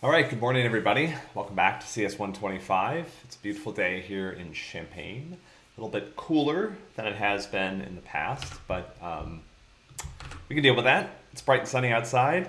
All right, good morning, everybody. Welcome back to CS125. It's a beautiful day here in Champaign. A little bit cooler than it has been in the past, but um, we can deal with that. It's bright and sunny outside.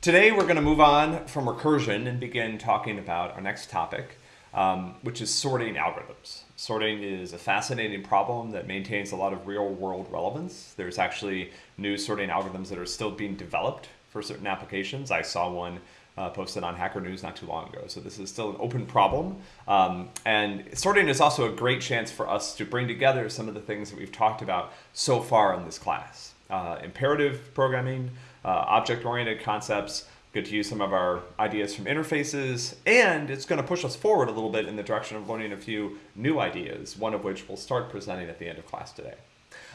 Today, we're going to move on from recursion and begin talking about our next topic, um, which is sorting algorithms. Sorting is a fascinating problem that maintains a lot of real world relevance. There's actually new sorting algorithms that are still being developed for certain applications. I saw one uh, posted on Hacker News not too long ago. So this is still an open problem. Um, and sorting is also a great chance for us to bring together some of the things that we've talked about so far in this class. Uh, imperative programming, uh, object-oriented concepts, good to use some of our ideas from interfaces, and it's going to push us forward a little bit in the direction of learning a few new ideas, one of which we'll start presenting at the end of class today.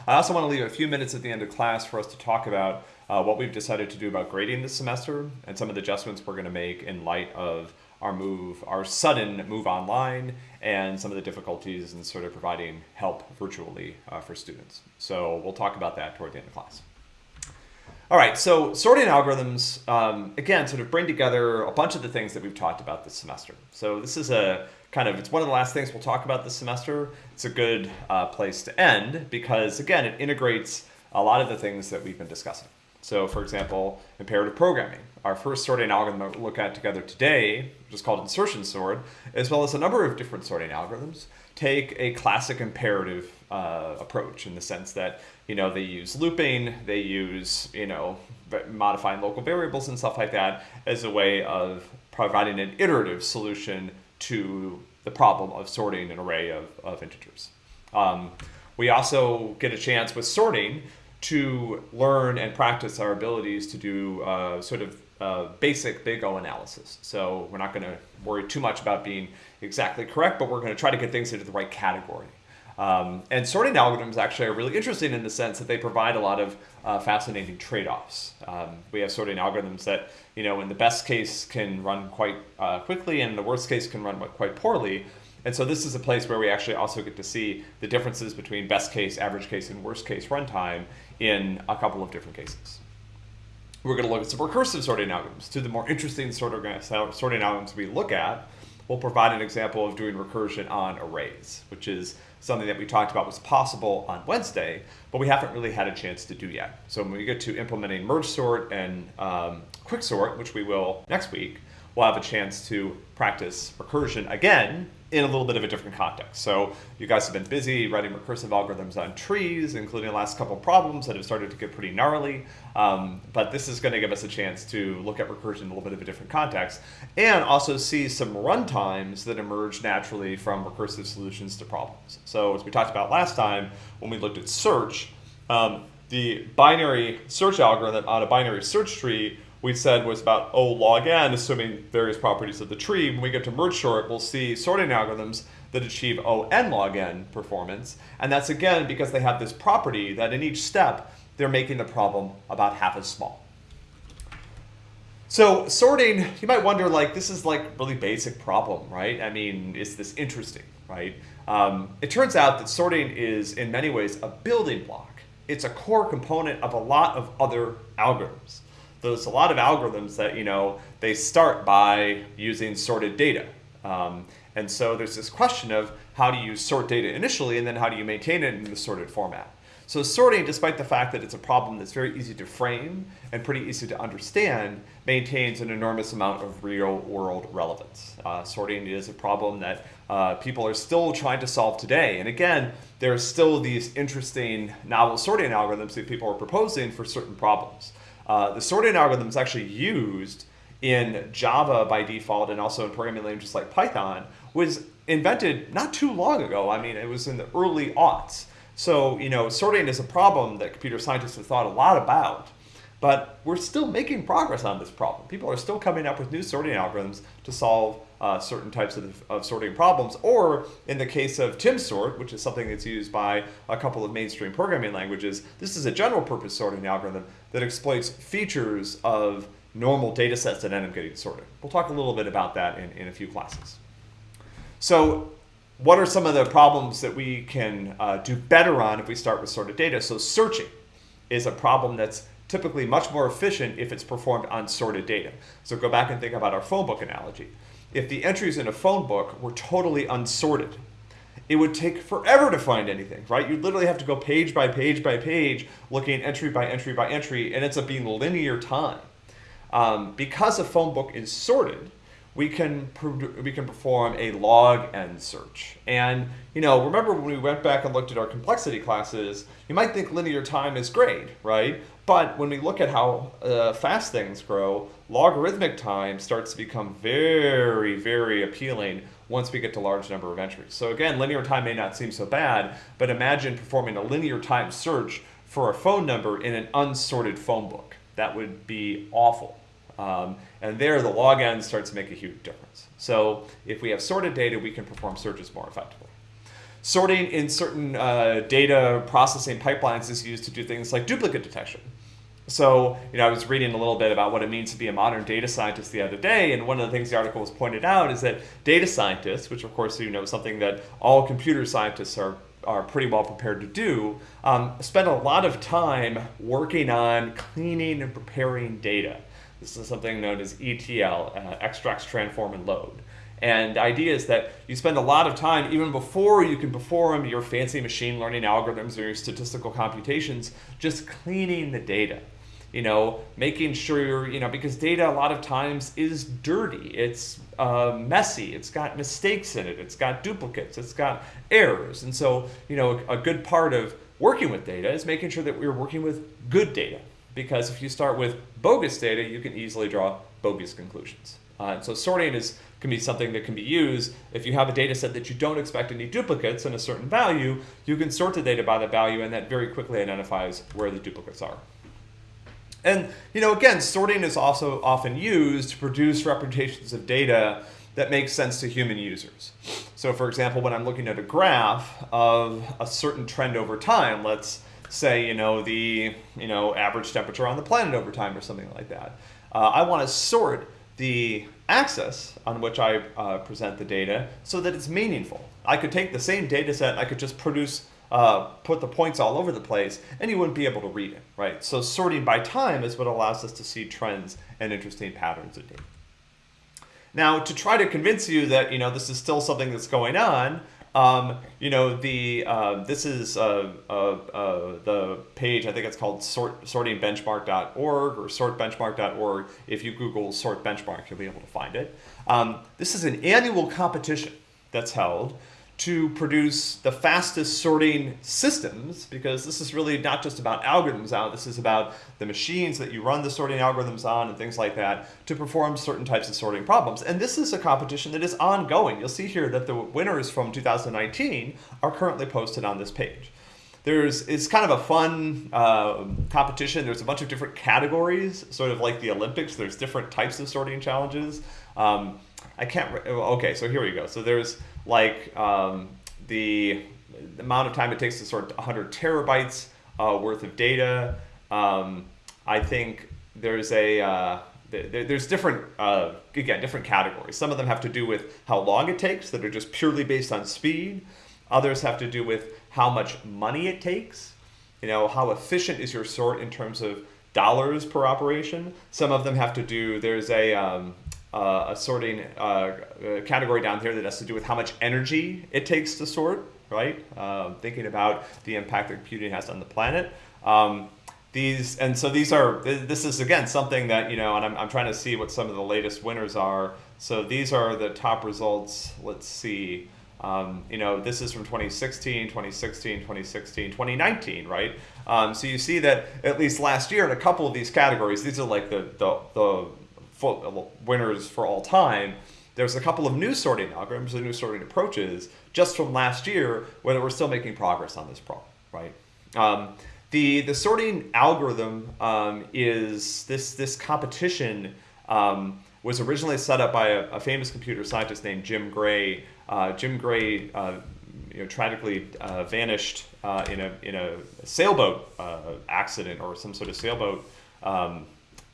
I also want to leave a few minutes at the end of class for us to talk about uh, what we've decided to do about grading this semester and some of the adjustments we're going to make in light of our move, our sudden move online, and some of the difficulties in sort of providing help virtually uh, for students. So we'll talk about that toward the end of class. All right, so sorting algorithms, um, again, sort of bring together a bunch of the things that we've talked about this semester. So this is a kind of, it's one of the last things we'll talk about this semester. It's a good uh, place to end because, again, it integrates a lot of the things that we've been discussing. So for example, imperative programming. Our first sorting algorithm that we'll look at together today, which is called insertion sort, as well as a number of different sorting algorithms, take a classic imperative uh, approach in the sense that you know they use looping, they use you know modifying local variables and stuff like that as a way of providing an iterative solution to the problem of sorting an array of, of integers. Um, we also get a chance with sorting to learn and practice our abilities to do uh, sort of uh, basic big O analysis. So we're not going to worry too much about being exactly correct, but we're going to try to get things into the right category. Um, and sorting algorithms actually are really interesting in the sense that they provide a lot of uh, fascinating trade-offs. Um, we have sorting algorithms that, you know, in the best case can run quite uh, quickly and in the worst case can run quite poorly. And so this is a place where we actually also get to see the differences between best case, average case, and worst case runtime in a couple of different cases. We're going to look at some recursive sorting algorithms. To the more interesting sorting algorithms we look at, we'll provide an example of doing recursion on arrays, which is something that we talked about was possible on Wednesday, but we haven't really had a chance to do yet. So when we get to implementing merge sort and um, quick sort, which we will next week, we'll have a chance to practice recursion again in a little bit of a different context. So you guys have been busy writing recursive algorithms on trees, including the last couple problems that have started to get pretty gnarly. Um, but this is going to give us a chance to look at recursion in a little bit of a different context and also see some runtimes that emerge naturally from recursive solutions to problems. So as we talked about last time, when we looked at search, um, the binary search algorithm on a binary search tree we said was about O log n, assuming various properties of the tree. When we get to merge sort, we'll see sorting algorithms that achieve O n log n performance. And that's again because they have this property that in each step, they're making the problem about half as small. So sorting, you might wonder like, this is like really basic problem, right? I mean, is this interesting, right? Um, it turns out that sorting is in many ways a building block. It's a core component of a lot of other algorithms there's a lot of algorithms that, you know, they start by using sorted data. Um, and so there's this question of how do you sort data initially and then how do you maintain it in the sorted format. So sorting, despite the fact that it's a problem that's very easy to frame and pretty easy to understand, maintains an enormous amount of real world relevance. Uh, sorting is a problem that uh, people are still trying to solve today. And again, there are still these interesting novel sorting algorithms that people are proposing for certain problems. Uh, the sorting algorithm is actually used in Java by default and also in programming languages like Python was invented not too long ago. I mean, it was in the early aughts. So, you know, sorting is a problem that computer scientists have thought a lot about, but we're still making progress on this problem. People are still coming up with new sorting algorithms to solve uh, certain types of, of, sorting problems, or in the case of TimSort, which is something that's used by a couple of mainstream programming languages, this is a general purpose sorting algorithm that exploits features of normal data sets that end up getting sorted. We'll talk a little bit about that in, in a few classes. So what are some of the problems that we can uh, do better on if we start with sorted data? So searching is a problem that's typically much more efficient if it's performed on sorted data. So go back and think about our phone book analogy. If the entries in a phone book were totally unsorted, it would take forever to find anything, right? You'd literally have to go page by page by page, looking entry by entry by entry, and it's a being linear time. Um, because a phone book is sorted, we can we can perform a log n search. And you know, remember when we went back and looked at our complexity classes, you might think linear time is great, right? But when we look at how uh, fast things grow, logarithmic time starts to become very, very appealing once we get to large number of entries. So again, linear time may not seem so bad, but imagine performing a linear time search for a phone number in an unsorted phone book. That would be awful. Um, and there, the log n starts to make a huge difference. So if we have sorted data, we can perform searches more effectively. Sorting in certain uh, data processing pipelines is used to do things like duplicate detection. So, you know, I was reading a little bit about what it means to be a modern data scientist the other day, and one of the things the article was pointed out is that data scientists, which of course you know something that all computer scientists are are pretty well prepared to do, um, spend a lot of time working on cleaning and preparing data. This is something known as ETL, uh, extracts, transform, and load. And the idea is that you spend a lot of time, even before you can perform your fancy machine learning algorithms or your statistical computations, just cleaning the data. You know, making sure you're, you know, because data a lot of times is dirty, it's uh, messy, it's got mistakes in it, it's got duplicates, it's got errors. And so, you know, a good part of working with data is making sure that we're working with good data because if you start with bogus data, you can easily draw bogus conclusions. Uh, so sorting is can be something that can be used. If you have a data set that you don't expect any duplicates in a certain value, you can sort the data by the value and that very quickly identifies where the duplicates are. And you know, again, sorting is also often used to produce representations of data that makes sense to human users. So for example, when I'm looking at a graph of a certain trend over time, let's say, you know, the, you know, average temperature on the planet over time or something like that. Uh, I want to sort the axis on which I uh, present the data so that it's meaningful. I could take the same data set, I could just produce, uh, put the points all over the place, and you wouldn't be able to read it, right? So sorting by time is what allows us to see trends and interesting patterns of data. Now, to try to convince you that, you know, this is still something that's going on, um, you know, the uh, this is uh, uh, uh, the page, I think it's called sort, sortingbenchmark.org or sortbenchmark.org. If you Google sort benchmark, you'll be able to find it. Um, this is an annual competition that's held to produce the fastest sorting systems because this is really not just about algorithms out, this is about the machines that you run the sorting algorithms on and things like that to perform certain types of sorting problems. And this is a competition that is ongoing. You'll see here that the winners from 2019 are currently posted on this page. There's, it's kind of a fun uh, competition. There's a bunch of different categories, sort of like the Olympics. There's different types of sorting challenges. Um, I can't, okay, so here we go. So there's like um, the, the, amount of time it takes to sort 100 terabytes uh, worth of data. Um, I think there's a, uh, there's different, uh, again, different categories. Some of them have to do with how long it takes that are just purely based on speed. Others have to do with how much money it takes. You know, how efficient is your sort in terms of dollars per operation. Some of them have to do, there's a, um, uh, a sorting uh, category down here that has to do with how much energy it takes to sort, right? Uh, thinking about the impact that computing has on the planet. Um, these and so these are this is again something that you know and I'm, I'm trying to see what some of the latest winners are so these are the top results let's see um, you know this is from 2016 2016 2016 2019 right um, so you see that at least last year in a couple of these categories these are like the the, the winners for all time, there's a couple of new sorting algorithms and new sorting approaches just from last year where we're still making progress on this problem, right? Um, the, the sorting algorithm um, is this, this competition um, was originally set up by a, a, famous computer scientist named Jim Gray. Uh, Jim Gray uh, you know, tragically uh, vanished uh, in, a, in a sailboat uh, accident or some sort of sailboat um,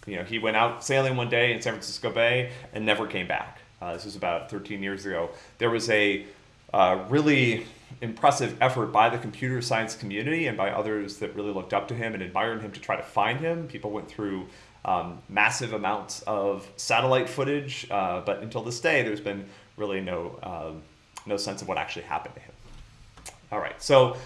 you know, he went out sailing one day in San Francisco Bay and never came back. Uh, this was about 13 years ago. There was a uh, really impressive effort by the computer science community and by others that really looked up to him and admired him to try to find him. People went through um, massive amounts of satellite footage, uh, but until this day, there's been really no um, no sense of what actually happened to him. All right, so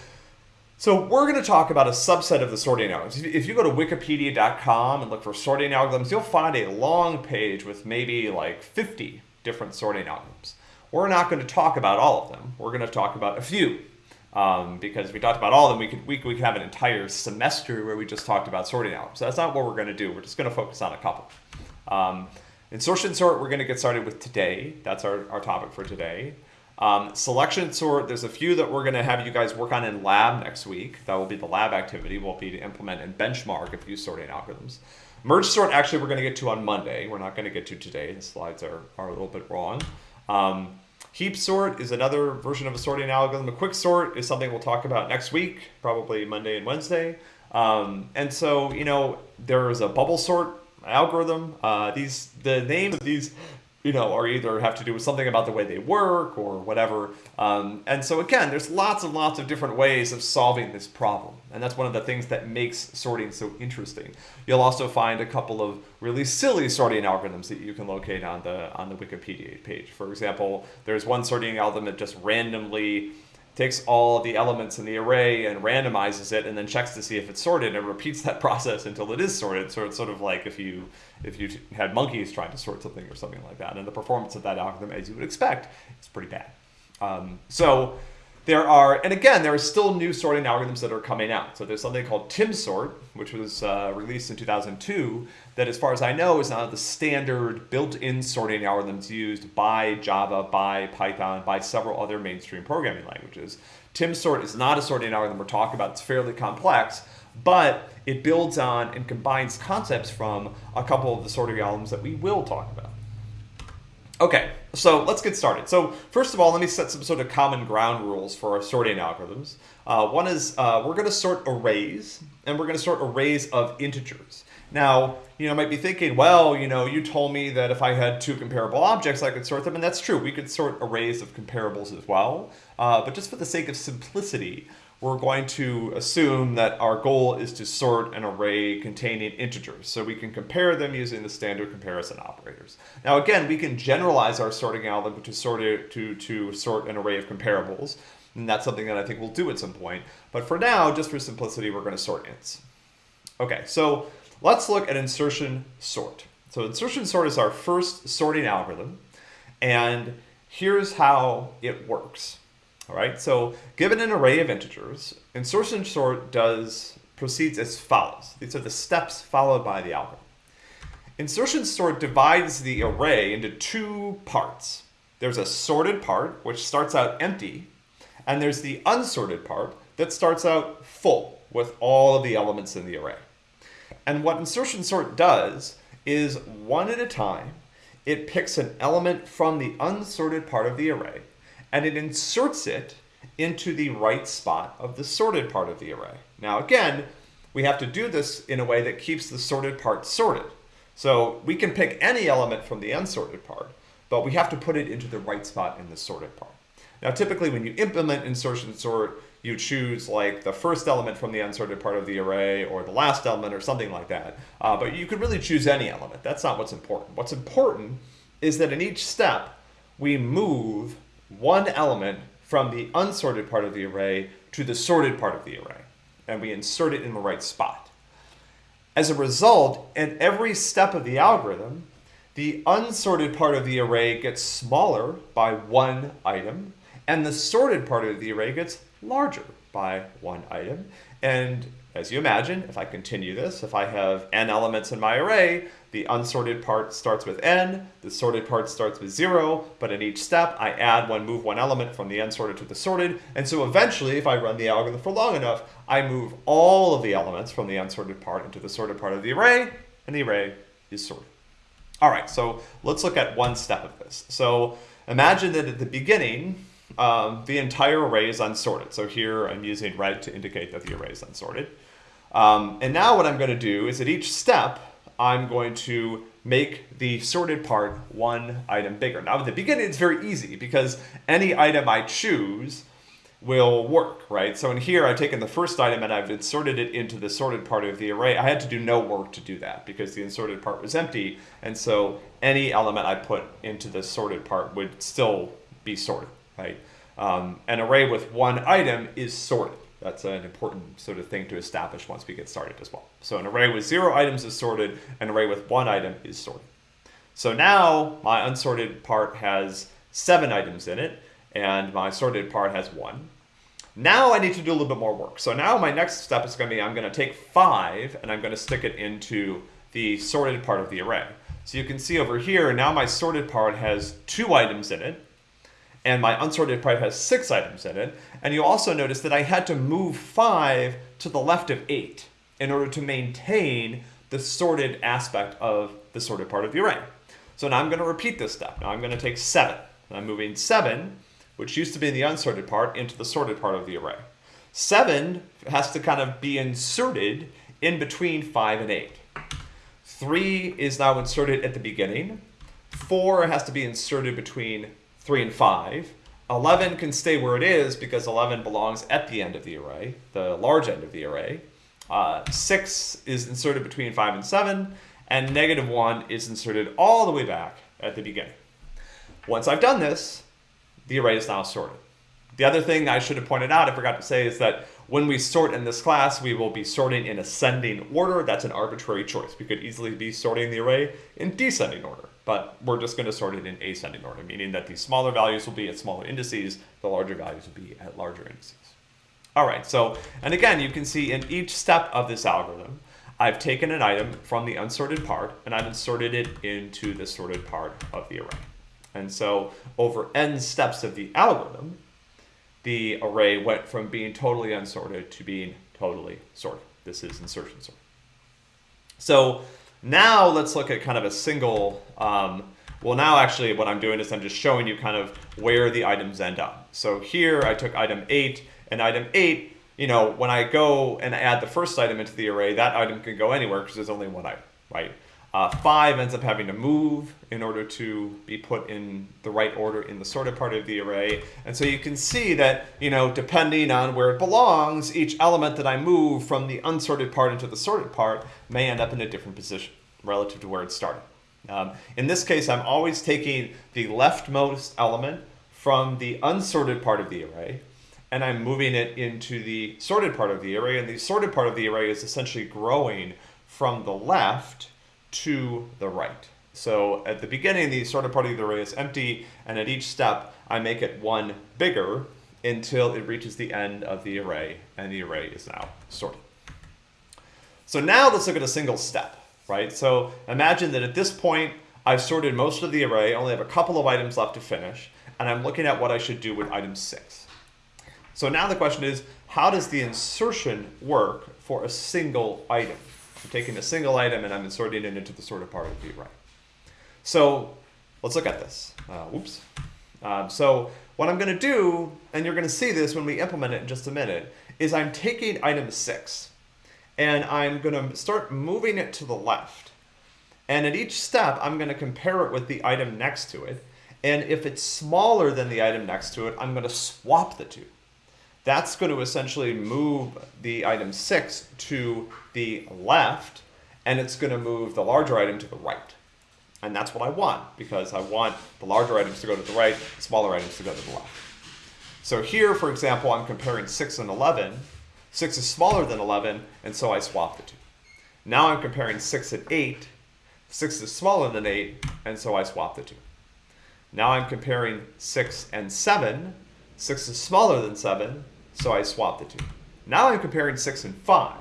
so we're going to talk about a subset of the sorting algorithms. If you go to wikipedia.com and look for sorting algorithms, you'll find a long page with maybe like 50 different sorting algorithms. We're not going to talk about all of them. We're going to talk about a few. Um, because if we talked about all of them, we could, we, we could have an entire semester where we just talked about sorting algorithms. So that's not what we're going to do. We're just going to focus on a couple. Um, insertion sort, we're going to get started with today. That's our, our topic for today. Um, selection sort, there's a few that we're going to have you guys work on in lab next week. That will be the lab activity. Will be to implement and benchmark a few sorting algorithms. Merge sort, actually, we're going to get to on Monday. We're not going to get to today. The slides are, are a little bit wrong. Um, heap sort is another version of a sorting algorithm. A quick sort is something we'll talk about next week, probably Monday and Wednesday. Um, and so, you know, there is a bubble sort algorithm. Uh, these the names of these you know, or either have to do with something about the way they work or whatever. Um, and so again, there's lots and lots of different ways of solving this problem. And that's one of the things that makes sorting so interesting. You'll also find a couple of really silly sorting algorithms that you can locate on the on the Wikipedia page. For example, there's one sorting algorithm that just randomly takes all the elements in the array and randomizes it and then checks to see if it's sorted and repeats that process until it is sorted. So it's sort of like if you if you had monkeys trying to sort something or something like that. And the performance of that algorithm, as you would expect, is pretty bad. Um, so there are, and again, there are still new sorting algorithms that are coming out. So there's something called TimSort, which was uh, released in 2002, that as far as I know is now the standard built-in sorting algorithms used by Java, by Python, by several other mainstream programming languages. TimSort is not a sorting algorithm we're talking about. It's fairly complex, but it builds on and combines concepts from a couple of the sorting algorithms that we will talk about. Okay, so let's get started. So first of all, let me set some sort of common ground rules for our sorting algorithms. Uh, one is uh, we're going to sort arrays, and we're going to sort arrays of integers. Now, you know, might be thinking, well, you know, you told me that if I had two comparable objects, I could sort them, and that's true. We could sort arrays of comparables as well. Uh, but just for the sake of simplicity, we're going to assume that our goal is to sort an array containing integers. So we can compare them using the standard comparison operators. Now again, we can generalize our sorting algorithm to sort, it, to, to sort an array of comparables. And that's something that I think we'll do at some point. But for now, just for simplicity, we're going to sort ints. Okay, so let's look at insertion sort. So insertion sort is our first sorting algorithm. And here's how it works. All right, so given an array of integers, insertion sort does proceeds as follows. These are the steps followed by the algorithm. Insertion sort divides the array into two parts. There's a sorted part, which starts out empty, and there's the unsorted part that starts out full with all of the elements in the array. And what insertion sort does is one at a time, it picks an element from the unsorted part of the array and it inserts it into the right spot of the sorted part of the array. Now again, we have to do this in a way that keeps the sorted part sorted. So we can pick any element from the unsorted part, but we have to put it into the right spot in the sorted part. Now typically when you implement insertion sort, you choose like the first element from the unsorted part of the array or the last element or something like that. Uh, but you could really choose any element. That's not what's important. What's important is that in each step, we move one element from the unsorted part of the array to the sorted part of the array, and we insert it in the right spot. As a result, in every step of the algorithm, the unsorted part of the array gets smaller by one item, and the sorted part of the array gets larger by one item. And as you imagine, if I continue this, if I have n elements in my array, the unsorted part starts with n, the sorted part starts with 0, but in each step I add one, move one element from the unsorted to the sorted, and so eventually, if I run the algorithm for long enough, I move all of the elements from the unsorted part into the sorted part of the array, and the array is sorted. All right, so let's look at one step of this. So imagine that at the beginning, um, the entire array is unsorted. So here I'm using red to indicate that the array is unsorted. Um, and now what I'm going to do is at each step, I'm going to make the sorted part one item bigger. Now at the beginning it's very easy because any item I choose will work, right? So in here, I've taken the first item and I've inserted it into the sorted part of the array. I had to do no work to do that because the inserted part was empty. And so any element I put into the sorted part would still be sorted, right? Um, an array with one item is sorted. That's an important sort of thing to establish once we get started as well. So an array with zero items is sorted, an array with one item is sorted. So now my unsorted part has seven items in it, and my sorted part has one. Now I need to do a little bit more work. So now my next step is going to be I'm going to take 5 and I'm going to stick it into the sorted part of the array. So you can see over here, now my sorted part has two items in it, and my unsorted part has six items in it. And you also notice that I had to move 5 to the left of 8 in order to maintain the sorted aspect of the sorted part of the array. So now I'm going to repeat this step. Now I'm going to take 7. I'm moving 7 which used to be the unsorted part, into the sorted part of the array. 7 has to kind of be inserted in between 5 and 8. 3 is now inserted at the beginning. 4 has to be inserted between 3 and 5. 11 can stay where it is because 11 belongs at the end of the array, the large end of the array. Uh, 6 is inserted between 5 and 7, and negative 1 is inserted all the way back at the beginning. Once I've done this, the array is now sorted. The other thing I should have pointed out, I forgot to say, is that when we sort in this class, we will be sorting in ascending order. That's an arbitrary choice. We could easily be sorting the array in descending order, but we're just going to sort it in ascending order, meaning that the smaller values will be at smaller indices, the larger values will be at larger indices. All right, so, and again, you can see in each step of this algorithm, I've taken an item from the unsorted part and I've inserted it into the sorted part of the array. And so over n steps of the algorithm, the array went from being totally unsorted to being totally sorted. This is insertion sort. So now let's look at kind of a single, um, well now actually what I'm doing is I'm just showing you kind of where the items end up. So here I took item 8, and item 8, you know, when I go and add the first item into the array, that item can go anywhere because there's only one item, right? Uh, five ends up having to move in order to be put in the right order in the sorted part of the array. And so you can see that, you know, depending on where it belongs, each element that I move from the unsorted part into the sorted part may end up in a different position relative to where it started. Um, in this case, I'm always taking the leftmost element from the unsorted part of the array, and I'm moving it into the sorted part of the array, and the sorted part of the array is essentially growing from the left to the right. So at the beginning, the sorted part of the array is empty, and at each step, I make it one bigger until it reaches the end of the array, and the array is now sorted. So now let's look at a single step, right? So imagine that at this point, I've sorted most of the array, only have a couple of items left to finish, and I'm looking at what I should do with item six. So now the question is, how does the insertion work for a single item? I'm taking a single item and I'm inserting it into the sorted part of the array. So let's look at this. Uh, whoops. Um, so what I'm going to do, and you're going to see this when we implement it in just a minute, is I'm taking item 6 and I'm going to start moving it to the left. And at each step, I'm going to compare it with the item next to it. And if it's smaller than the item next to it, I'm going to swap the two that's going to essentially move the item 6 to the left, and it's going to move the larger item to the right. And that's what I want, because I want the larger items to go to the right, smaller items to go to the left. So here, for example, I'm comparing 6 and 11. 6 is smaller than 11, and so I swap the two. Now I'm comparing 6 and 8. 6 is smaller than 8, and so I swap the two. Now I'm comparing 6 and 7. 6 is smaller than 7, so I swap the two. Now I'm comparing 6 and 5.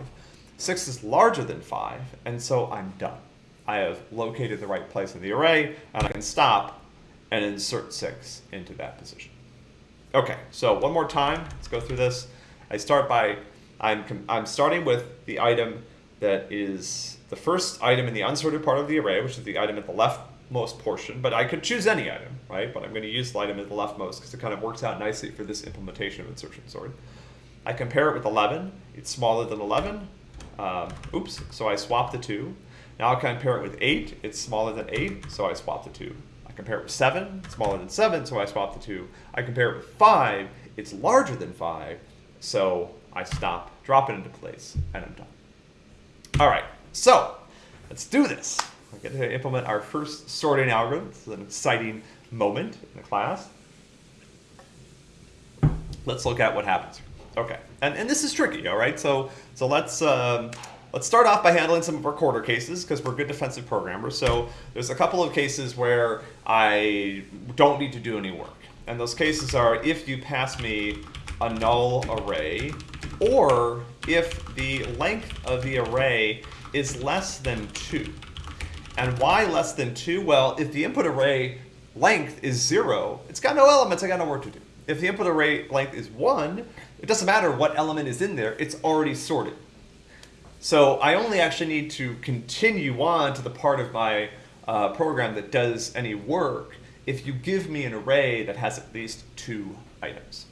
6 is larger than 5, and so I'm done. I have located the right place in the array, and I can stop and insert 6 into that position. Okay, so one more time, let's go through this. I start by, I'm, I'm starting with the item that is the first item in the unsorted part of the array, which is the item at the leftmost portion, but I could choose any item right? But I'm going to use the item at the leftmost because it kind of works out nicely for this implementation of insertion sort. I compare it with 11. It's smaller than 11. Um, oops, so I swap the two. Now I compare it with 8. It's smaller than 8, so I swap the two. I compare it with 7, smaller than 7, so I swap the two. I compare it with 5. it's larger than 5, so I stop, drop it into place, and I'm done. All right, so let's do this. We're going to implement our first sorting algorithm. Is an exciting moment in the class. Let's look at what happens. Okay, and, and this is tricky, all right? So, so let's, um, let's start off by handling some of our quarter cases because we're good defensive programmers. So there's a couple of cases where I don't need to do any work. And those cases are if you pass me a null array or if the length of the array is less than 2. And why less than 2? Well, if the input array length is 0, it's got no elements, I got no work to do. If the input array length is 1, it doesn't matter what element is in there, it's already sorted. So I only actually need to continue on to the part of my uh, program that does any work if you give me an array that has at least two items.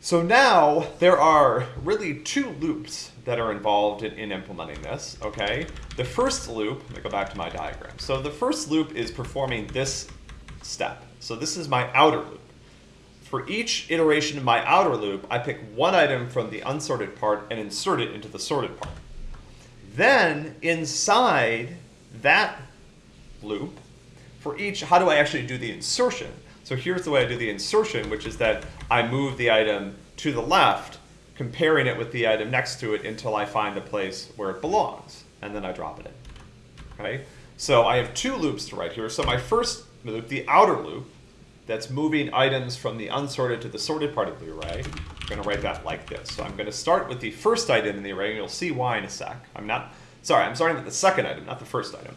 So now there are really two loops that are involved in, in, implementing this, okay? The first loop, let me go back to my diagram. So the first loop is performing this step. So this is my outer loop. For each iteration in my outer loop, I pick one item from the unsorted part and insert it into the sorted part. Then inside that loop, for each, how do I actually do the insertion? So here's the way I do the insertion, which is that I move the item to the left, comparing it with the item next to it until I find a place where it belongs, and then I drop it in. Okay? So I have two loops to write here. So my first loop, the outer loop, that's moving items from the unsorted to the sorted part of the array. I'm going to write that like this. So I'm going to start with the first item in the array, and you'll see why in a sec. I'm not, sorry, I'm starting with the second item, not the first item.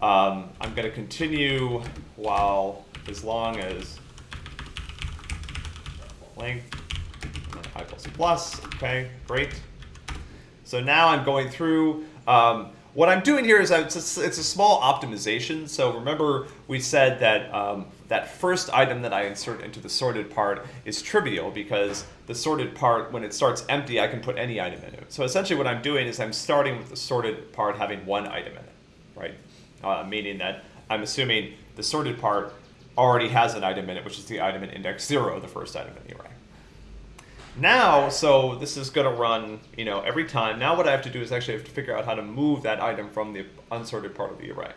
Um, I'm going to continue while, as long as length, and then C+. plus plus, okay, great. So now I'm going through, um, what I'm doing here is it's a, it's a small optimization. So remember we said that um, that first item that I insert into the sorted part is trivial because the sorted part, when it starts empty, I can put any item in it. So essentially what I'm doing is I'm starting with the sorted part having one item in it, right? Uh, meaning that I'm assuming the sorted part already has an item in it, which is the item in index zero, the first item in the array. Now, so this is going to run, you know, every time. Now what I have to do is actually have to figure out how to move that item from the unsorted part of the array.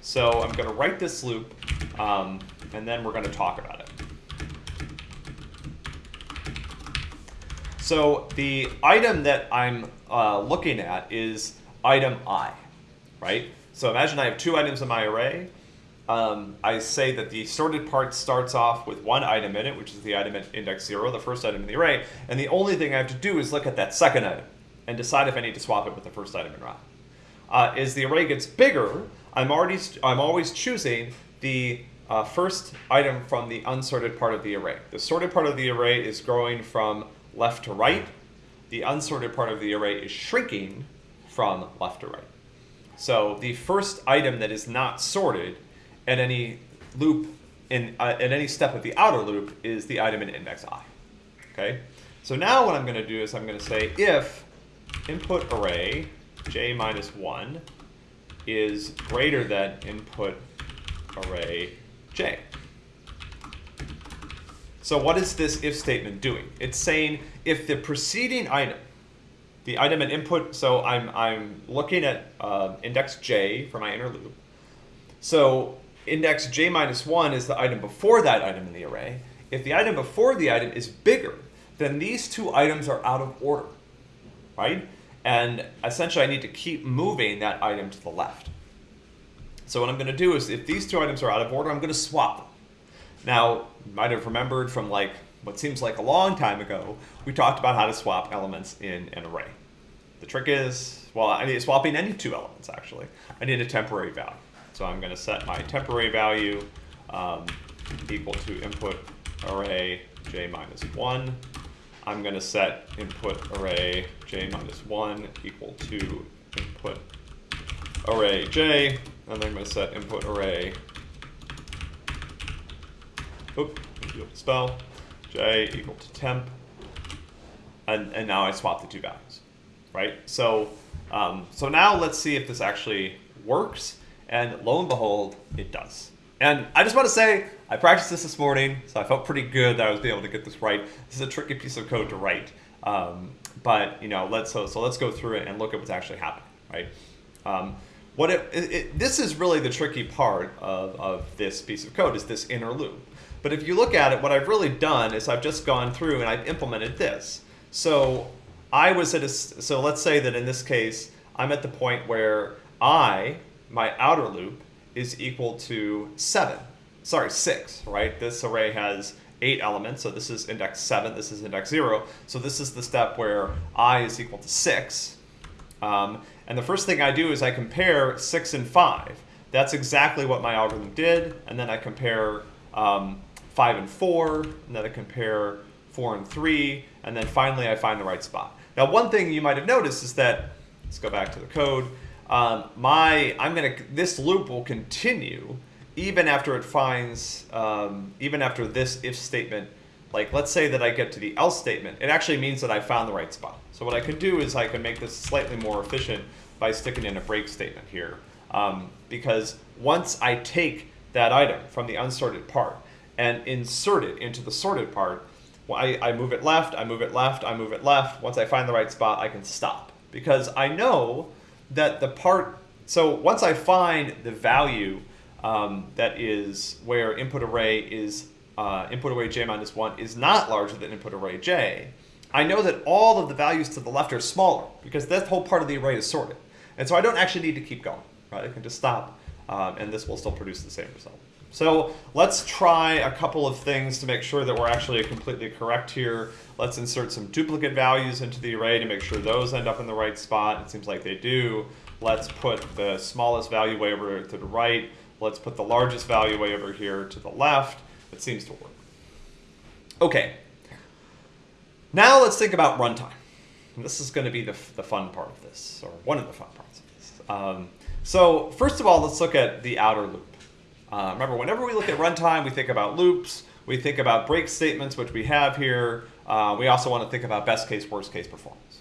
So I'm going to write this loop, um, and then we're going to talk about it. So the item that I'm uh, looking at is item i, right? So imagine I have two items in my array um, I say that the sorted part starts off with one item in it, which is the item at index zero, the first item in the array, and the only thing I have to do is look at that second item and decide if I need to swap it with the first item or not. Uh, as the array gets bigger, I'm already I'm always choosing the uh, first item from the unsorted part of the array. The sorted part of the array is growing from left to right. The unsorted part of the array is shrinking from left to right. So the first item that is not sorted at any loop in uh, any step of the outer loop is the item in index i. Okay, so now what I'm going to do is I'm going to say if input array j minus 1 is greater than input array j. So what is this if statement doing? It's saying if the preceding item, the item at input, so I'm, I'm looking at uh, index j for my inner loop. So index j minus 1 is the item before that item in the array. If the item before the item is bigger, then these two items are out of order, right? And essentially I need to keep moving that item to the left. So what I'm going to do is if these two items are out of order, I'm going to swap them. Now, you might have remembered from like what seems like a long time ago, we talked about how to swap elements in an array. The trick is, well, I need swapping any two elements actually. I need a temporary value. So I'm going to set my temporary value um, equal to input array j minus 1. I'm going to set input array j minus 1 equal to input array j, and then I'm going to set input array, oop, spell, j equal to temp, and, and now I swap the two values, right? So, um, so now let's see if this actually works. And lo and behold, it does. And I just want to say, I practiced this this morning, so I felt pretty good that I was able to get this right. This is a tricky piece of code to write. Um, but, you know, let's, so, so let's go through it and look at what's actually happening, right? Um, what it, it, it, this is really the tricky part of, of this piece of code is this inner loop. But if you look at it, what I've really done is I've just gone through and I've implemented this. So I was at a, so let's say that in this case, I'm at the point where I, my outer loop, is equal to seven, sorry, six, right? This array has eight elements, so this is index seven, this is index zero. So this is the step where I is equal to six. Um, and the first thing I do is I compare six and five. That's exactly what my algorithm did. And then I compare um, five and four, and then I compare four and three, and then finally I find the right spot. Now, one thing you might have noticed is that, let's go back to the code, um, my, I'm gonna, this loop will continue even after it finds, um, even after this if statement, like let's say that I get to the else statement, it actually means that I found the right spot. So what I could do is I can make this slightly more efficient by sticking in a break statement here. Um, because once I take that item from the unsorted part and insert it into the sorted part, well, I, I move it left, I move it left, I move it left. Once I find the right spot, I can stop. Because I know that the part, so once I find the value um, that is where input array is, uh, input array j minus 1 is not larger than input array j, I know that all of the values to the left are smaller because that whole part of the array is sorted. And so I don't actually need to keep going, right? I can just stop um, and this will still produce the same result. So let's try a couple of things to make sure that we're actually completely correct here. Let's insert some duplicate values into the array to make sure those end up in the right spot. It seems like they do. Let's put the smallest value way over to the right. Let's put the largest value way over here to the left. It seems to work. Okay, now let's think about runtime. And this is going to be the, the fun part of this, or one of the fun parts of this. Um, so first of all, let's look at the outer loop. Uh, remember, whenever we look at runtime, we think about loops, we think about break statements, which we have here. Uh, we also want to think about best case, worst case performance.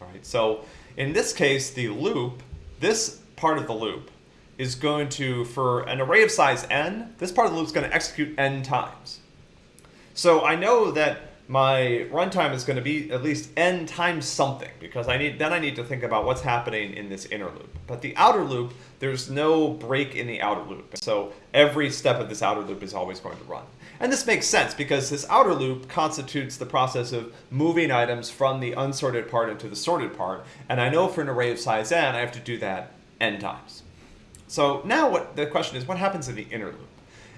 All right, so in this case, the loop, this part of the loop is going to, for an array of size n, this part of the loop is going to execute n times. So I know that my runtime is going to be at least n times something because I need then I need to think about what's happening in this inner loop. But the outer loop, there's no break in the outer loop. So every step of this outer loop is always going to run. And this makes sense because this outer loop constitutes the process of moving items from the unsorted part into the sorted part. And I know for an array of size n, I have to do that n times. So now what the question is, what happens in the inner loop?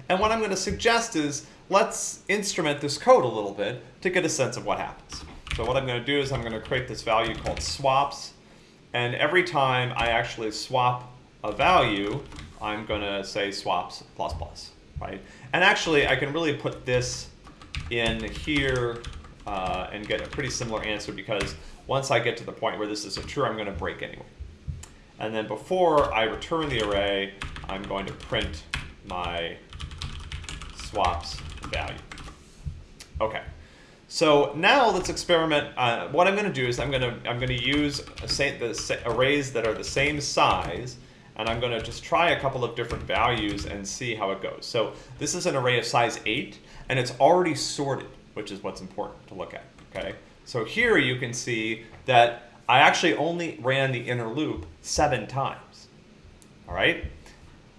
And what I'm going to suggest is let's instrument this code a little bit to get a sense of what happens. So what I'm going to do is I'm going to create this value called swaps. And every time I actually swap a value, I'm going to say swaps plus plus, right? And actually, I can really put this in here uh, and get a pretty similar answer because once I get to the point where this is a true, I'm going to break anyway. And then before I return the array, I'm going to print my swaps value. Okay. So now let's experiment. Uh, what I'm going to do is I'm going to I'm going to use the arrays that are the same size, and I'm going to just try a couple of different values and see how it goes. So this is an array of size 8, and it's already sorted, which is what's important to look at. Okay. So here you can see that I actually only ran the inner loop seven times. All right.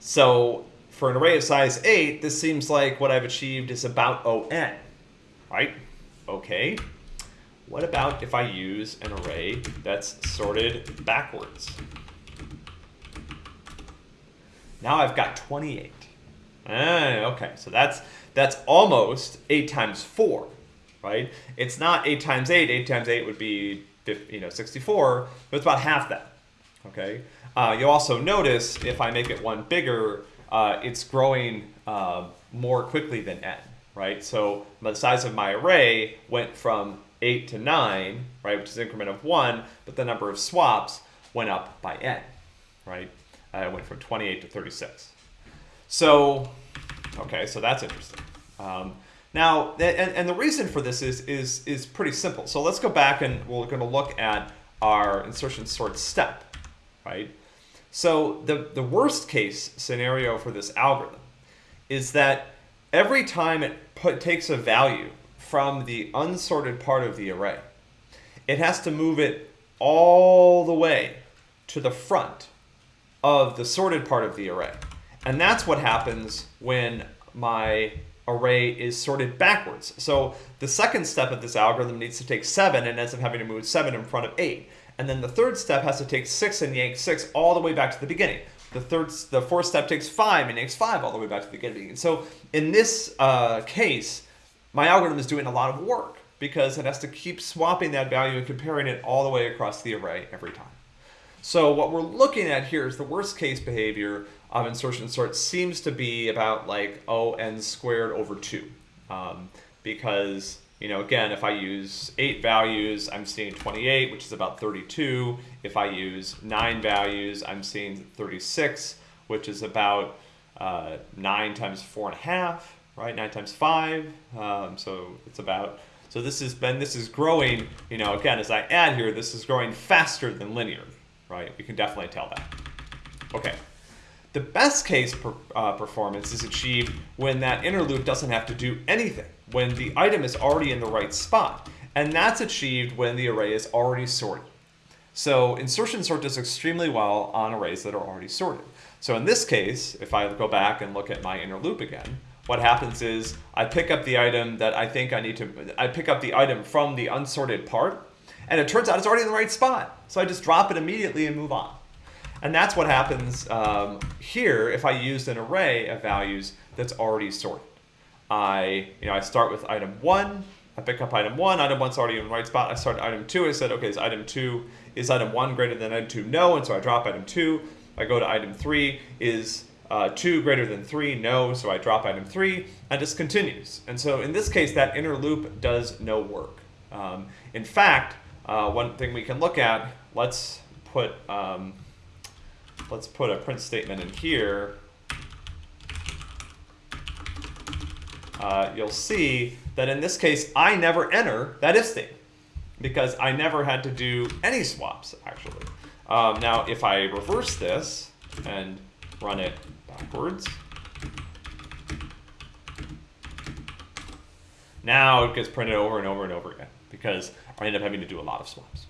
So for an array of size 8, this seems like what I've achieved is about ON, right? Okay. What about if I use an array that's sorted backwards? Now I've got 28. Ah, okay, so that's that's almost 8 times 4, right? It's not 8 times 8. 8 times 8 would be you know 64, but it's about half that, okay? Uh, you'll also notice if I make it one bigger, uh, it's growing uh, more quickly than n, right? So the size of my array went from 8 to 9, right, which is increment of 1, but the number of swaps went up by n, right? Uh, it went from 28 to 36. So, okay, so that's interesting. Um, now, and, and the reason for this is, is, is pretty simple. So let's go back and we're going to look at our insertion sort step, right? So the, the worst case scenario for this algorithm is that every time it put, takes a value from the unsorted part of the array, it has to move it all the way to the front of the sorted part of the array. And that's what happens when my array is sorted backwards. So the second step of this algorithm needs to take 7 and ends up having to move 7 in front of 8. And then the third step has to take 6 and yank 6 all the way back to the beginning. The third, the fourth step takes 5 and yanks 5 all the way back to the beginning. And so in this uh, case, my algorithm is doing a lot of work because it has to keep swapping that value and comparing it all the way across the array every time. So what we're looking at here is the worst case behavior of insertion sort seems to be about like O n squared over 2. Um, because, you know, again, if I use 8 values, I'm seeing 28, which is about 32. If I use 9 values, I'm seeing 36, which is about uh, 9 times 4.5, right? 9 times 5. Um, so it's about so this has been, this is growing, you know, again, as I add here, this is growing faster than linear, right? We can definitely tell that. Okay. The best case per, uh, performance is achieved when that inner loop doesn't have to do anything, when the item is already in the right spot. And that's achieved when the array is already sorted. So insertion sort does extremely well on arrays that are already sorted. So in this case, if I go back and look at my inner loop again, what happens is I pick up the item that I think I need to, I pick up the item from the unsorted part, and it turns out it's already in the right spot. So I just drop it immediately and move on. And that's what happens um, here if I use an array of values that's already sorted. I, you know, I start with item one, I pick up item one, item one's already in the right spot. I start item two, I said, okay, is item two, is item one greater than item two? No, and so I drop item two. I go to item three, is uh, 2 greater than 3, no, so I drop item 3, and just continues. And so in this case, that inner loop does no work. Um, in fact, uh, one thing we can look at, let's put, um, let's put a print statement in here. Uh, you'll see that in this case, I never enter that if state because I never had to do any swaps, actually. Um, now, if I reverse this and run it backwards. Now it gets printed over and over and over again because I end up having to do a lot of swaps.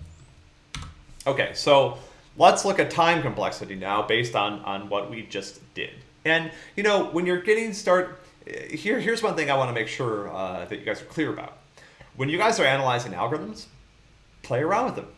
Okay, so let's look at time complexity now based on, on what we just did. And, you know, when you're getting start, here, here's one thing I want to make sure uh, that you guys are clear about. When you guys are analyzing algorithms, play around with them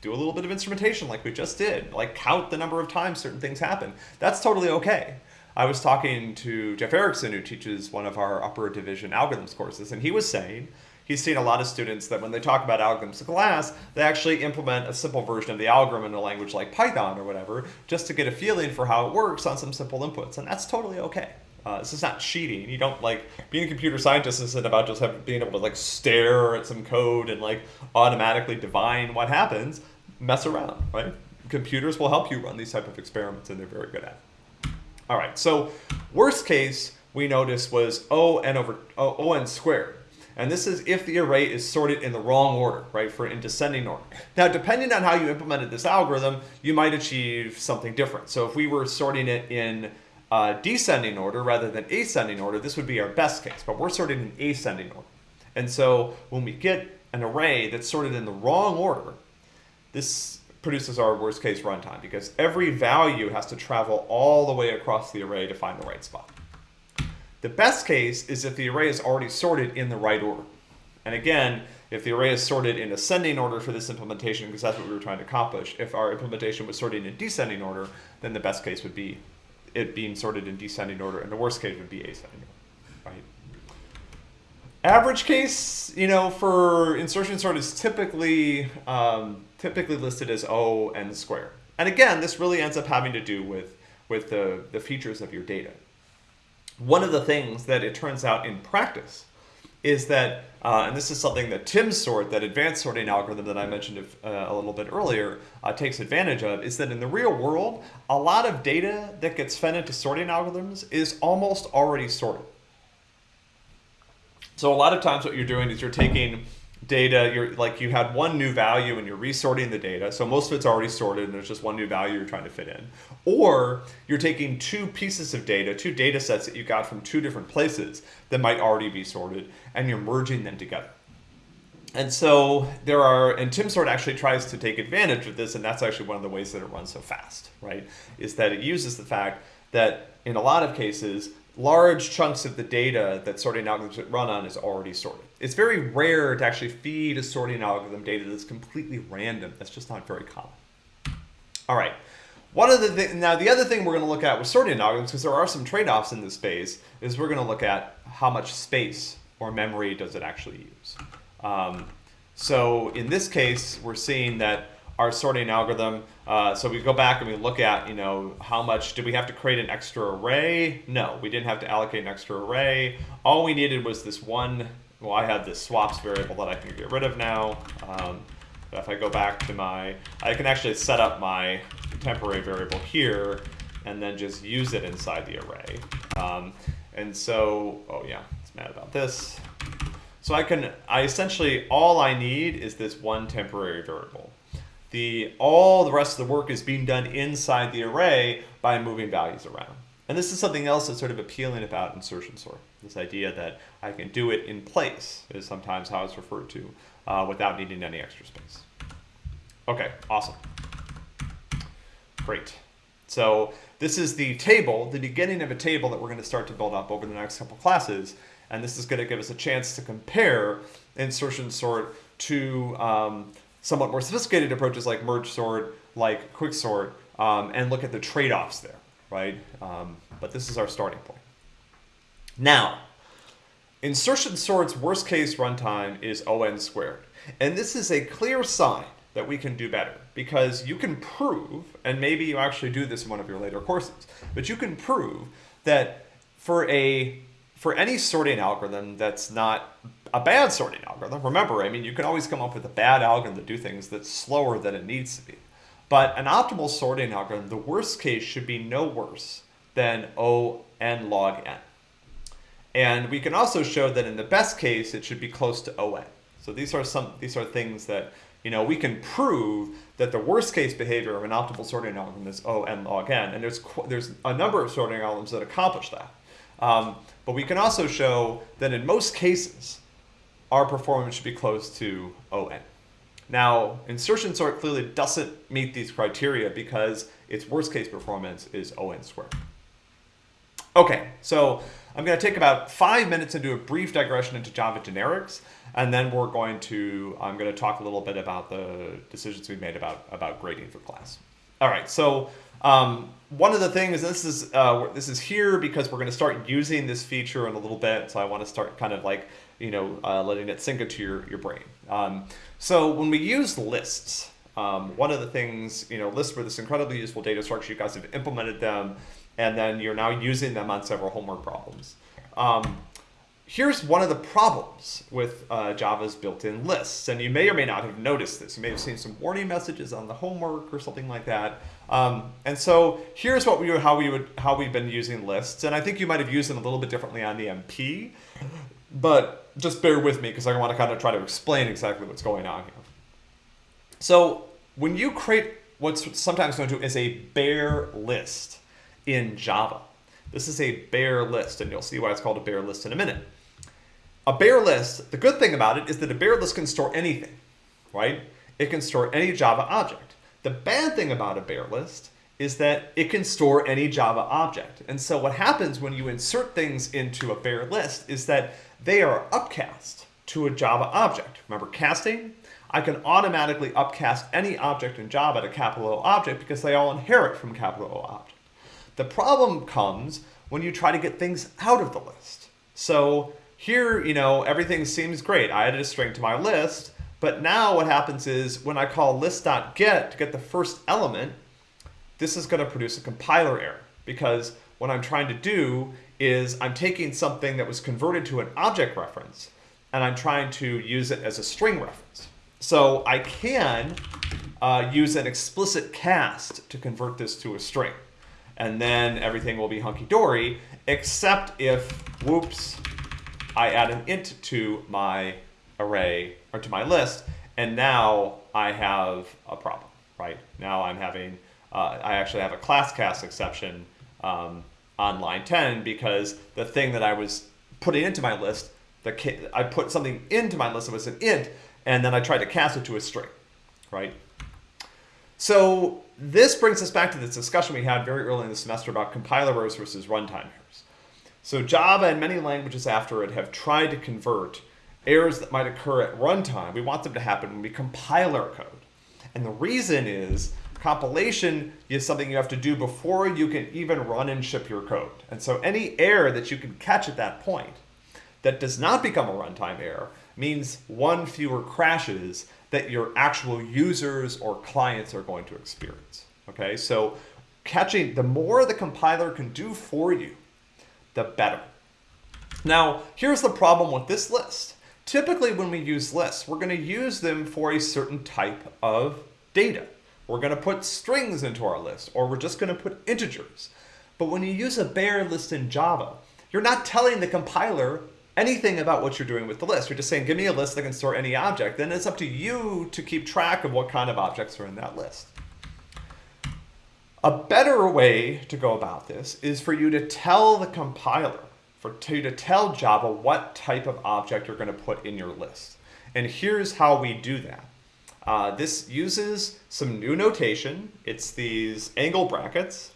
do a little bit of instrumentation like we just did, like count the number of times certain things happen. That's totally okay. I was talking to Jeff Erickson, who teaches one of our upper division algorithms courses, and he was saying he's seen a lot of students that when they talk about algorithms in class, they actually implement a simple version of the algorithm in a language like Python or whatever, just to get a feeling for how it works on some simple inputs, and that's totally okay. Uh, this is not cheating. You don't like being a computer scientist isn't about just having, being able to like stare at some code and like automatically divine what happens mess around, right? Computers will help you run these type of experiments and they're very good at it. All right, so worst case we noticed was O n over O, o n squared. And this is if the array is sorted in the wrong order, right, for in descending order. Now, depending on how you implemented this algorithm, you might achieve something different. So if we were sorting it in uh, descending order rather than ascending order, this would be our best case, but we're sorted in ascending order. And so when we get an array that's sorted in the wrong order, this produces our worst case runtime because every value has to travel all the way across the array to find the right spot. The best case is if the array is already sorted in the right order. And again, if the array is sorted in ascending order for this implementation, because that's what we were trying to accomplish, if our implementation was sorted in descending order, then the best case would be it being sorted in descending order, and the worst case would be ascending order, right? Average case, you know, for insertion sort is typically um, typically listed as O n squared. And again, this really ends up having to do with, with the, the features of your data. One of the things that it turns out in practice is that, uh, and this is something that TimSort, that advanced sorting algorithm that I mentioned uh, a little bit earlier, uh, takes advantage of, is that in the real world, a lot of data that gets fed into sorting algorithms is almost already sorted. So a lot of times what you're doing is you're taking data, you're like you had one new value and you're resorting the data. So most of it's already sorted and there's just one new value you're trying to fit in. Or you're taking two pieces of data, two data sets that you got from two different places that might already be sorted and you're merging them together. And so there are, and TimSort actually tries to take advantage of this, and that's actually one of the ways that it runs so fast, right? Is that it uses the fact that in a lot of cases, large chunks of the data that sorting algorithms run on is already sorted. It's very rare to actually feed a sorting algorithm data that's completely random. That's just not very common. All right. One of the th now the other thing we're going to look at with sorting algorithms, because there are some trade-offs in this space, is we're going to look at how much space or memory does it actually use. Um, so in this case, we're seeing that our sorting algorithm, uh, so we go back and we look at, you know, how much, did we have to create an extra array? No, we didn't have to allocate an extra array. All we needed was this one, well, I have this swaps variable that I can get rid of now. Um, if I go back to my, I can actually set up my temporary variable here and then just use it inside the array. Um, and so, oh yeah, it's mad about this. So I can, I essentially, all I need is this one temporary variable. The, all the rest of the work is being done inside the array by moving values around. And this is something else that's sort of appealing about insertion sort. This idea that I can do it in place is sometimes how it's referred to uh, without needing any extra space. Okay, awesome. Great. So this is the table, the beginning of a table that we're going to start to build up over the next couple classes. And this is going to give us a chance to compare insertion sort to um, somewhat more sophisticated approaches like merge sort, like quick sort, um, and look at the trade-offs there, right? Um, but this is our starting point. Now, insertion sort's worst case runtime is ON squared. And this is a clear sign that we can do better because you can prove, and maybe you actually do this in one of your later courses, but you can prove that for a for any sorting algorithm that's not a bad sorting algorithm, remember, I mean, you can always come up with a bad algorithm to do things that's slower than it needs to be. But an optimal sorting algorithm, the worst case should be no worse than O n log n. And we can also show that in the best case, it should be close to ON. So these are some these are things that you know we can prove that the worst case behavior of an optimal sorting algorithm is O n log n, and there's there's a number of sorting algorithms that accomplish that. Um, but we can also show that in most cases, our performance should be close to ON. Now, insertion sort clearly doesn't meet these criteria because its worst case performance is ON squared. Okay, so I'm going to take about five minutes and do a brief digression into Java generics, and then we're going to, I'm going to talk a little bit about the decisions we made about, about grading for class. All right, so um, one of the things, this is uh, this is here because we're going to start using this feature in a little bit. So I want to start kind of like, you know, uh, letting it sink into your, your brain. Um, so when we use lists, um, one of the things, you know, lists were this incredibly useful data structure. You guys have implemented them, and then you're now using them on several homework problems. Um, here's one of the problems with uh, Java's built-in lists, and you may or may not have noticed this. You may have seen some warning messages on the homework or something like that. Um, and so here's what we how we would how we've been using lists, and I think you might have used them a little bit differently on the MP, but just bear with me because I want to kind of try to explain exactly what's going on here. So when you create what's sometimes known to as a bare list in Java, this is a bare list, and you'll see why it's called a bare list in a minute. A bare list, the good thing about it is that a bare list can store anything, right? It can store any Java object. The bad thing about a bare list is that it can store any Java object. And so what happens when you insert things into a bare list is that they are upcast to a Java object. Remember casting? I can automatically upcast any object in Java to capital O object because they all inherit from capital O object. The problem comes when you try to get things out of the list. So here, you know, everything seems great. I added a string to my list, but now what happens is when I call list.get to get the first element, this is going to produce a compiler error because what I'm trying to do is I'm taking something that was converted to an object reference and I'm trying to use it as a string reference. So I can uh, use an explicit cast to convert this to a string. And then everything will be hunky-dory, except if, whoops, I add an int to my array or to my list, and now I have a problem, right? Now I'm having, uh, I actually have a class cast exception um, on line 10 because the thing that I was putting into my list, the I put something into my list that was an int, and then I tried to cast it to a string, right? So this brings us back to this discussion we had very early in the semester about compiler errors versus runtime errors. So Java and many languages after it have tried to convert errors that might occur at runtime. We want them to happen when we compile our code. And the reason is compilation is something you have to do before you can even run and ship your code. And so any error that you can catch at that point that does not become a runtime error means one fewer crashes that your actual users or clients are going to experience. Okay, so catching, the more the compiler can do for you, the better. Now, here's the problem with this list. Typically when we use lists, we're gonna use them for a certain type of data. We're gonna put strings into our list, or we're just gonna put integers. But when you use a bare list in Java, you're not telling the compiler anything about what you're doing with the list. You're just saying, give me a list that can store any object. Then it's up to you to keep track of what kind of objects are in that list. A better way to go about this is for you to tell the compiler, for you to tell Java what type of object you're going to put in your list. And here's how we do that. Uh, this uses some new notation. It's these angle brackets.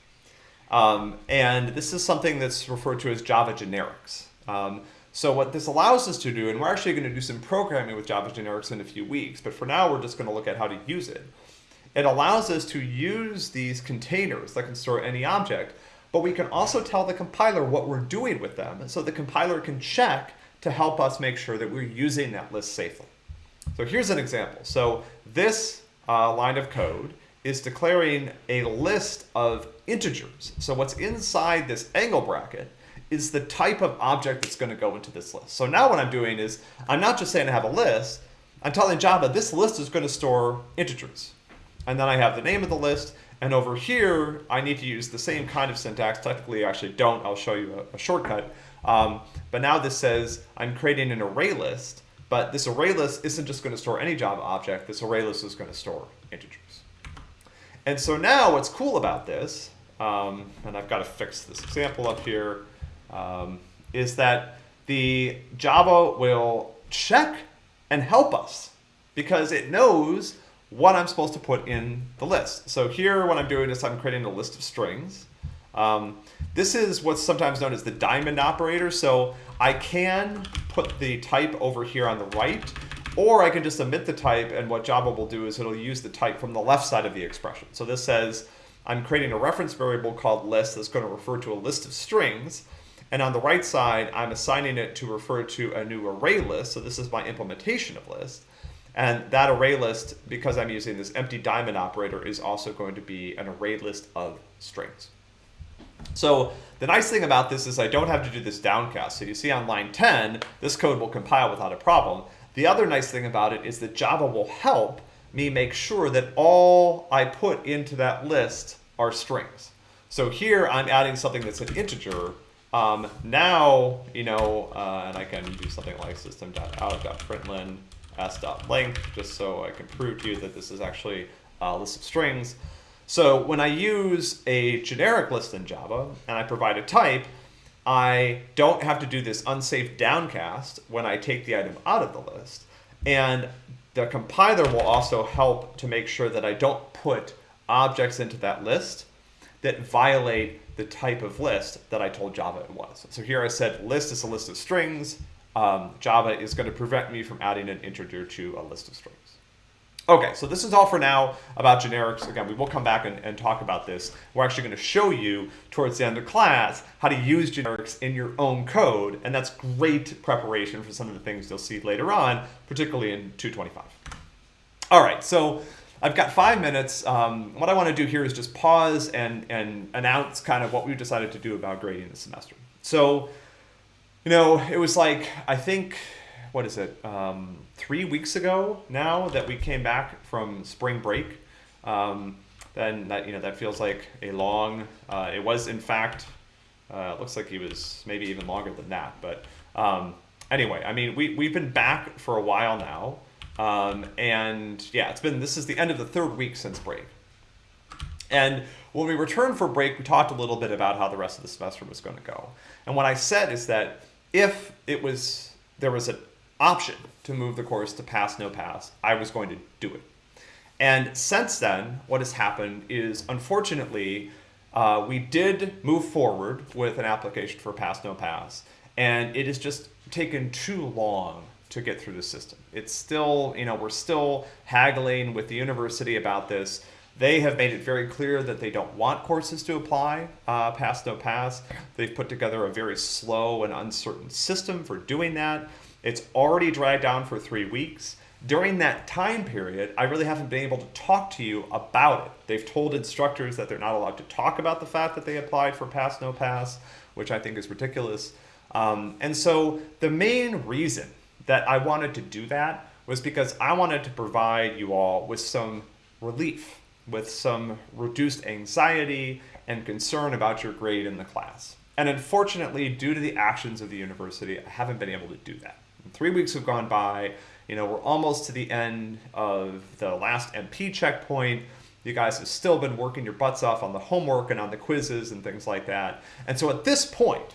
Um, and this is something that's referred to as Java generics. Um, so what this allows us to do, and we're actually going to do some programming with Java generics in a few weeks, but for now we're just going to look at how to use it. It allows us to use these containers that can store any object, but we can also tell the compiler what we're doing with them, so the compiler can check to help us make sure that we're using that list safely. So here's an example. So this uh, line of code is declaring a list of integers. So what's inside this angle bracket is the type of object that's going to go into this list. So now what I'm doing is I'm not just saying I have a list, I'm telling Java this list is going to store integers. And then I have the name of the list, and over here I need to use the same kind of syntax. Technically I actually don't, I'll show you a, a shortcut. Um, but now this says I'm creating an array list, but this array list isn't just going to store any Java object, this array list is going to store integers. And so now what's cool about this, um, and I've got to fix this example up here, um, is that the Java will check and help us because it knows what I'm supposed to put in the list. So here what I'm doing is I'm creating a list of strings. Um, this is what's sometimes known as the diamond operator. So I can put the type over here on the right, or I can just omit the type and what Java will do is it'll use the type from the left side of the expression. So this says I'm creating a reference variable called list that's going to refer to a list of strings. And on the right side, I'm assigning it to refer to a new array list. So this is my implementation of list. And that array list, because I'm using this empty diamond operator, is also going to be an array list of strings. So the nice thing about this is I don't have to do this downcast. So you see on line 10, this code will compile without a problem. The other nice thing about it is that Java will help me make sure that all I put into that list are strings. So here I'm adding something that's an integer, um, now, you know, uh, and I can do something like system.out.println s.length, just so I can prove to you that this is actually a list of strings. So when I use a generic list in Java and I provide a type, I don't have to do this unsafe downcast when I take the item out of the list. And the compiler will also help to make sure that I don't put objects into that list that violate the type of list that I told Java it was. So here I said list is a list of strings. Um, Java is going to prevent me from adding an integer to a list of strings. Okay, so this is all for now about generics. Again, we will come back and, and talk about this. We're actually going to show you towards the end of class how to use generics in your own code, and that's great preparation for some of the things you'll see later on, particularly in 225. All right, so I've got five minutes. Um, what I want to do here is just pause and, and announce kind of what we've decided to do about grading this semester. So, you know, it was like, I think, what is it, um, three weeks ago now that we came back from spring break. Um, then that, you know, that feels like a long, uh, it was in fact, uh, looks like it was maybe even longer than that, but um, anyway, I mean, we, we've been back for a while now. Um, and yeah, it's been, this is the end of the third week since break. And when we returned for break, we talked a little bit about how the rest of the semester was going to go. And what I said is that if it was, there was an option to move the course to pass, no pass, I was going to do it. And since then, what has happened is unfortunately, uh, we did move forward with an application for pass, no pass, and it has just taken too long to get through the system. It's still, you know, we're still haggling with the university about this. They have made it very clear that they don't want courses to apply uh, pass no pass. They've put together a very slow and uncertain system for doing that. It's already dragged down for three weeks. During that time period, I really haven't been able to talk to you about it. They've told instructors that they're not allowed to talk about the fact that they applied for pass no pass, which I think is ridiculous. Um, and so the main reason that I wanted to do that was because I wanted to provide you all with some relief with some reduced anxiety and concern about your grade in the class. And unfortunately, due to the actions of the university, I haven't been able to do that. Three weeks have gone by. You know, we're almost to the end of the last MP checkpoint. You guys have still been working your butts off on the homework and on the quizzes and things like that. And so at this point,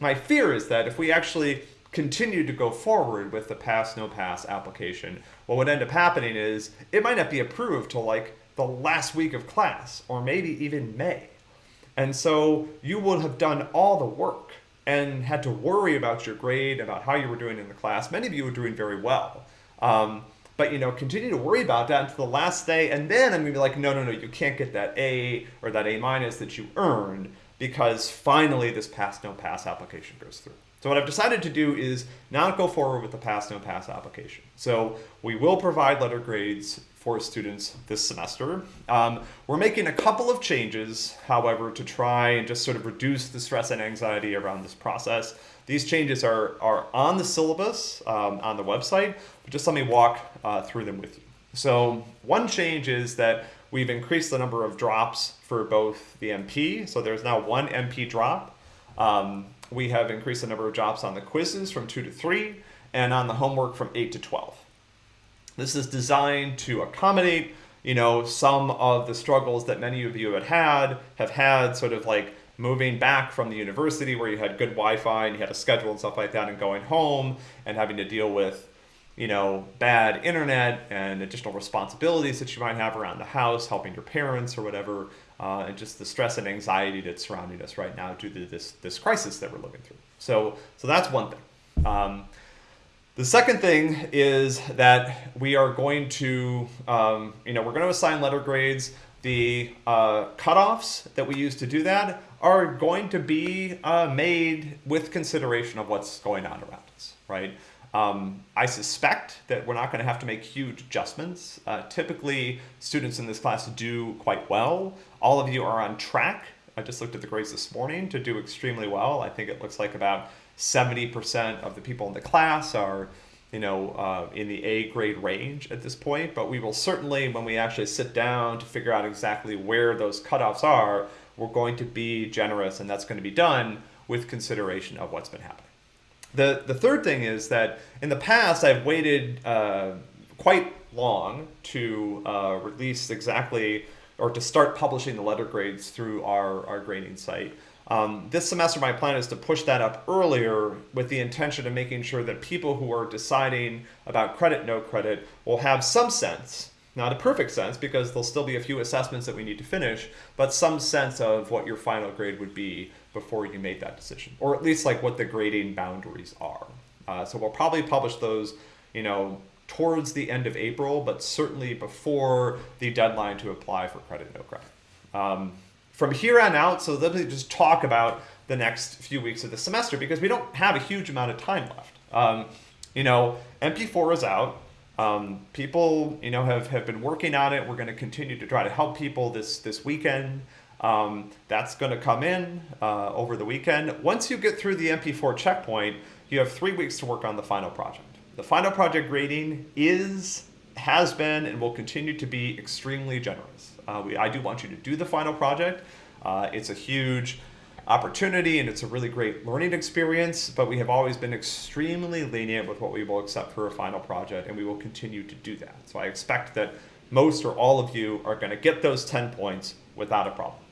my fear is that if we actually continue to go forward with the pass no pass application, what would end up happening is it might not be approved till like the last week of class or maybe even May. And so you would have done all the work and had to worry about your grade, about how you were doing in the class. Many of you were doing very well. Um, but you know, continue to worry about that until the last day, and then I'm gonna be like, no, no, no, you can't get that A or that A minus that you earned because finally this pass no pass application goes through. So what I've decided to do is not go forward with the pass no pass application. So we will provide letter grades for students this semester. Um, we're making a couple of changes, however, to try and just sort of reduce the stress and anxiety around this process. These changes are, are on the syllabus um, on the website, but just let me walk uh, through them with you. So one change is that we've increased the number of drops for both the MP. So there's now one MP drop. Um, we have increased the number of drops on the quizzes from two to three, and on the homework from eight to 12. This is designed to accommodate, you know, some of the struggles that many of you have had, have had sort of like moving back from the university where you had good Wi-Fi and you had a schedule and stuff like that and going home and having to deal with, you know, bad internet and additional responsibilities that you might have around the house, helping your parents or whatever, uh, and just the stress and anxiety that's surrounding us right now due to this, this crisis that we're living through. So, so that's one thing. Um, the second thing is that we are going to, um, you know, we're going to assign letter grades. The uh, cutoffs that we use to do that are going to be uh, made with consideration of what's going on around us, right? Um, I suspect that we're not going to have to make huge adjustments. Uh, typically, students in this class do quite well. All of you are on track. I just looked at the grades this morning to do extremely well. I think it looks like about 70% of the people in the class are you know, uh, in the A grade range at this point, but we will certainly, when we actually sit down to figure out exactly where those cutoffs are, we're going to be generous and that's going to be done with consideration of what's been happening. The, the third thing is that in the past, I've waited uh, quite long to uh, release exactly or to start publishing the letter grades through our, our grading site. Um, this semester, my plan is to push that up earlier with the intention of making sure that people who are deciding about credit, no credit, will have some sense, not a perfect sense because there'll still be a few assessments that we need to finish, but some sense of what your final grade would be before you made that decision, or at least like what the grading boundaries are. Uh, so we'll probably publish those, you know, towards the end of April, but certainly before the deadline to apply for credit, no credit. Um, from here on out, so let me just talk about the next few weeks of the semester because we don't have a huge amount of time left. Um, you know, MP4 is out. Um, people, you know, have, have been working on it. We're going to continue to try to help people this, this weekend. Um, that's going to come in uh, over the weekend. Once you get through the MP4 checkpoint, you have three weeks to work on the final project. The final project grading is, has been, and will continue to be extremely generous. Uh, we, I do want you to do the final project. Uh, it's a huge opportunity and it's a really great learning experience, but we have always been extremely lenient with what we will accept for a final project, and we will continue to do that. So I expect that most or all of you are going to get those 10 points without a problem.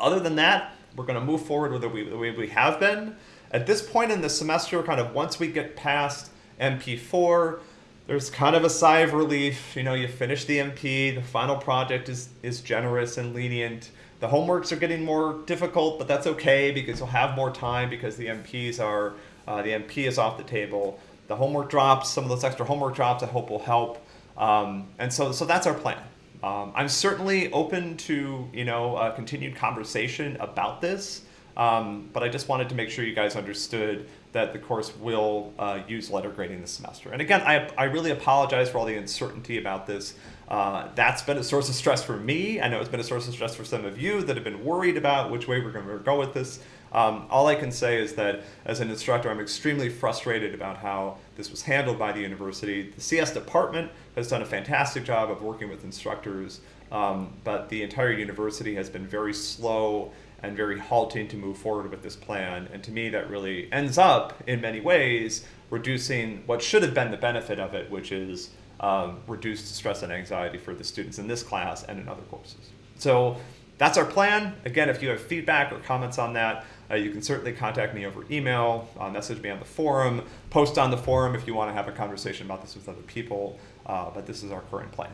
Other than that, we're going to move forward with the way we have been. At this point in the semester, kind of once we get past MP4, there's kind of a sigh of relief. You know, you finish the MP, the final project is, is generous and lenient. The homeworks are getting more difficult, but that's okay because you'll have more time because the MPs are, uh, the MP is off the table. The homework drops, some of those extra homework drops I hope will help. Um, and so, so that's our plan. Um, I'm certainly open to you know continued conversation about this, um, but I just wanted to make sure you guys understood that the course will uh, use letter grading this semester. And again, I, I really apologize for all the uncertainty about this. Uh, that's been a source of stress for me. I know it's been a source of stress for some of you that have been worried about which way we're going to go with this. Um, all I can say is that as an instructor, I'm extremely frustrated about how this was handled by the university. The CS department has done a fantastic job of working with instructors, um, but the entire university has been very slow and very halting to move forward with this plan. And to me, that really ends up, in many ways, reducing what should have been the benefit of it, which is um, reduced stress and anxiety for the students in this class and in other courses. So that's our plan. Again, if you have feedback or comments on that, uh, you can certainly contact me over email, uh, message me on the forum, post on the forum if you want to have a conversation about this with other people. Uh, but this is our current plan.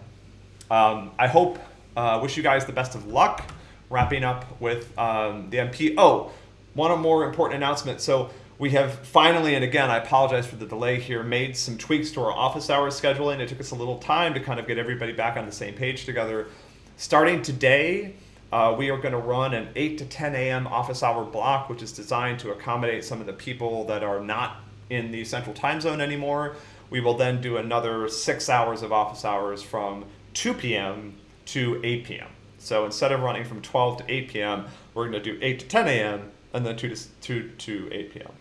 Um, I hope, uh, wish you guys the best of luck wrapping up with um, the MP. Oh, one more important announcement. So we have finally, and again, I apologize for the delay here, made some tweaks to our office hours scheduling. It took us a little time to kind of get everybody back on the same page together. Starting today, uh, we are going to run an 8 to 10 a.m. office hour block, which is designed to accommodate some of the people that are not in the central time zone anymore. We will then do another six hours of office hours from 2 p.m. to 8 p.m. So instead of running from 12 to 8 p.m., we're going to do 8 to 10 a.m. and then 2 to, 2 to 8 p.m.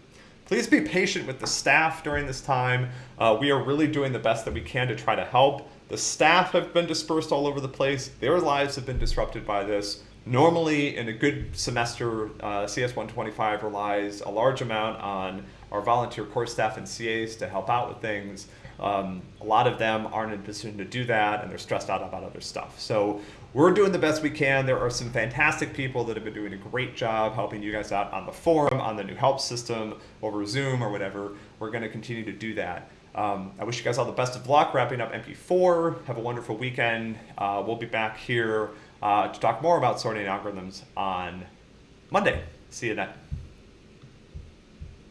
Please be patient with the staff during this time. Uh, we are really doing the best that we can to try to help. The staff have been dispersed all over the place. Their lives have been disrupted by this. Normally, in a good semester, uh, CS 125 relies a large amount on our volunteer course staff and CAs to help out with things. Um, a lot of them aren't in position to do that and they're stressed out about other stuff. So we're doing the best we can. There are some fantastic people that have been doing a great job helping you guys out on the forum, on the new help system, over Zoom or whatever. We're going to continue to do that. Um, I wish you guys all the best of luck wrapping up MP4. Have a wonderful weekend. Uh, we'll be back here uh, to talk more about sorting algorithms on Monday. See you then.